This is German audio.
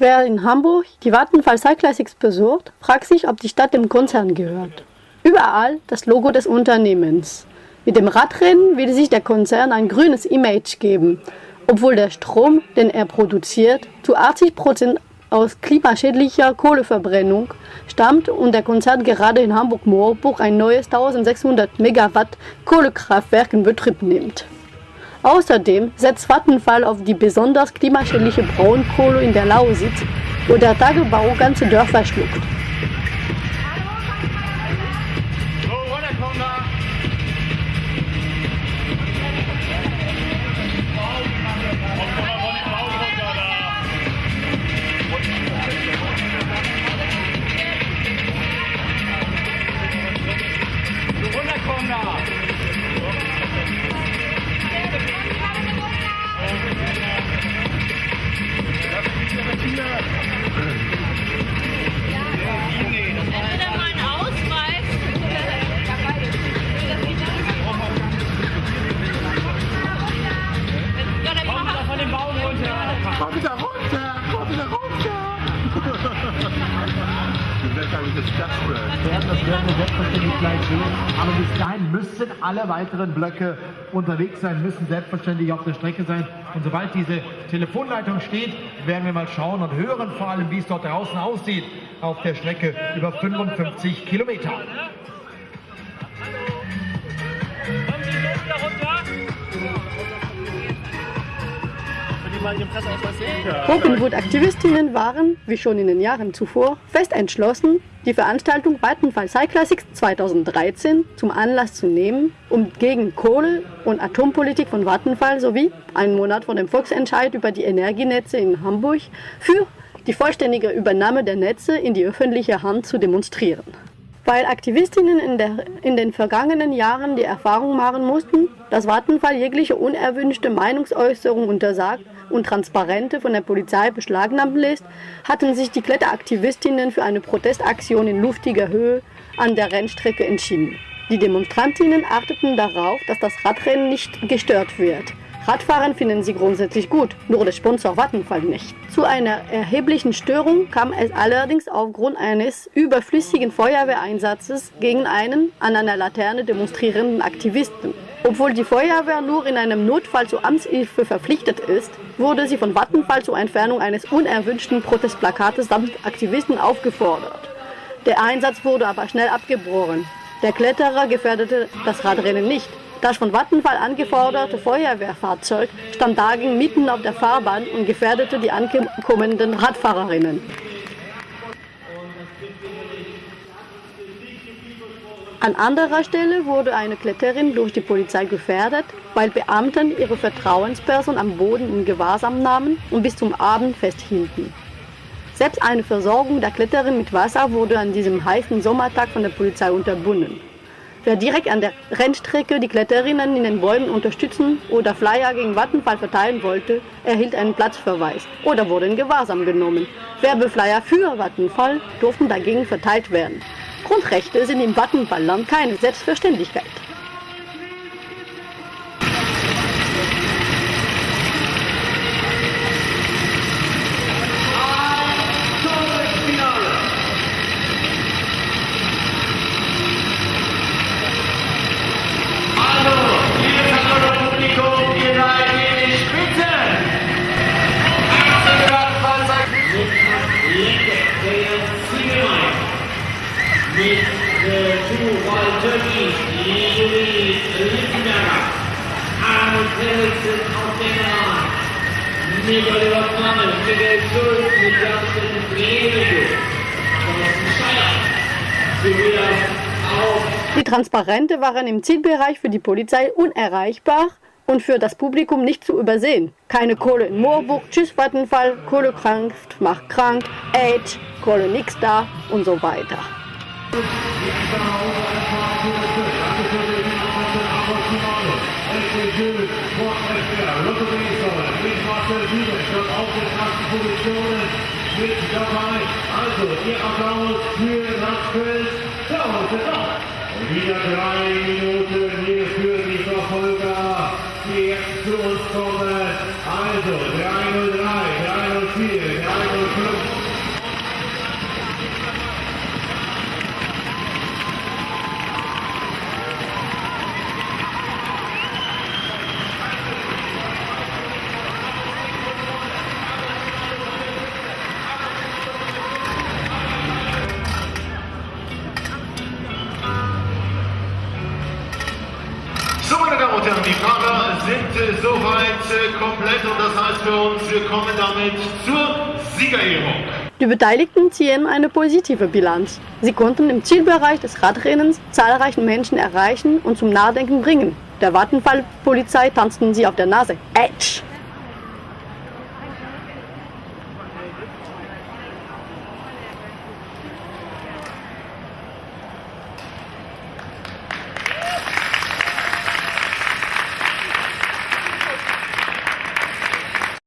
Wer in Hamburg die Vattenfall Cyclassics besucht, fragt sich, ob die Stadt dem Konzern gehört. Überall das Logo des Unternehmens. Mit dem Radrennen will sich der Konzern ein grünes Image geben, obwohl der Strom, den er produziert, zu 80 Prozent aus klimaschädlicher Kohleverbrennung stammt und der Konzern gerade in Hamburg-Moorburg ein neues 1600 Megawatt Kohlekraftwerk in Betrieb nimmt. Außerdem setzt Vattenfall auf die besonders klimaschädliche Braunkohle in der Lausitz, wo der Tagebau ganze Dörfer schluckt. Alle weiteren Blöcke unterwegs sein, müssen selbstverständlich auf der Strecke sein. Und sobald diese Telefonleitung steht, werden wir mal schauen und hören vor allem, wie es dort draußen aussieht auf der Strecke über 55 Kilometer. Openwood-Aktivistinnen waren, wie schon in den Jahren zuvor, fest entschlossen, die Veranstaltung Vattenfall Cyclassics 2013 zum Anlass zu nehmen, um gegen Kohle- und Atompolitik von Vattenfall sowie einen Monat vor dem Volksentscheid über die Energienetze in Hamburg für die vollständige Übernahme der Netze in die öffentliche Hand zu demonstrieren. Weil Aktivistinnen in, der, in, den vergangenen Jahren die Erfahrung machen mussten, dass Vattenfall jegliche unerwünschte Meinungsäußerung untersagt und Transparente von der Polizei beschlagnahmen lässt, hatten sich die Kletteraktivistinnen für eine Protestaktion in luftiger Höhe an der Rennstrecke entschieden. Die Demonstrantinnen achteten darauf, dass das Radrennen nicht gestört wird. Radfahren finden sie grundsätzlich gut, nur der Sponsor Vattenfall nicht. Zu einer erheblichen Störung kam es allerdings aufgrund eines überflüssigen Feuerwehreinsatzes gegen einen an einer Laterne demonstrierenden Aktivisten. Obwohl die Feuerwehr nur in einem Notfall zur Amtshilfe verpflichtet ist, wurde sie von Vattenfall zur Entfernung eines unerwünschten Protestplakates samt Aktivisten aufgefordert. Der Einsatz wurde aber schnell abgebrochen. Der Kletterer gefährdete das Radrennen nicht. Das von Vattenfall angeforderte Feuerwehrfahrzeug stand dagegen mitten auf der Fahrbahn und gefährdete die ankommenden Radfahrerinnen. An anderer Stelle wurde eine Kletterin durch die Polizei gefährdet, weil Beamten ihre Vertrauensperson am Boden in Gewahrsam nahmen und bis zum Abend festhielten. Selbst eine Versorgung der Kletterin mit Wasser wurde an diesem heißen Sommertag von der Polizei unterbunden. Wer direkt an der Rennstrecke die Kletterinnen in den Bäumen unterstützen oder Flyer gegen Vattenfall verteilen wollte, erhielt einen Platzverweis oder wurde in Gewahrsam genommen. Werbeflyer für Vattenfall durften dagegen verteilt werden. Grundrechte sind im Vattenfallland keine Selbstverständlichkeit. Die Transparente waren im Zielbereich für die Polizei unerreichbar und für das Publikum nicht zu übersehen. Keine Kohle in Moorburg, Tschüss Vattenfall, Kohlekraft macht krank, AIDS, Kohle nix da und so weiter. Mit dabei. Also, ihr Applaus für das Feld. Und wieder drei Minuten hier für die Verfolger, die jetzt zu uns kommen. Also, 303, komplett und das heißt für uns, wir kommen damit zur Siegerehrung. Die Beteiligten ziehen eine positive Bilanz. Sie konnten im Zielbereich des Radrennens zahlreichen Menschen erreichen und zum Nachdenken bringen. Der Vattenfall-Polizei tanzten sie auf der Nase. Edge!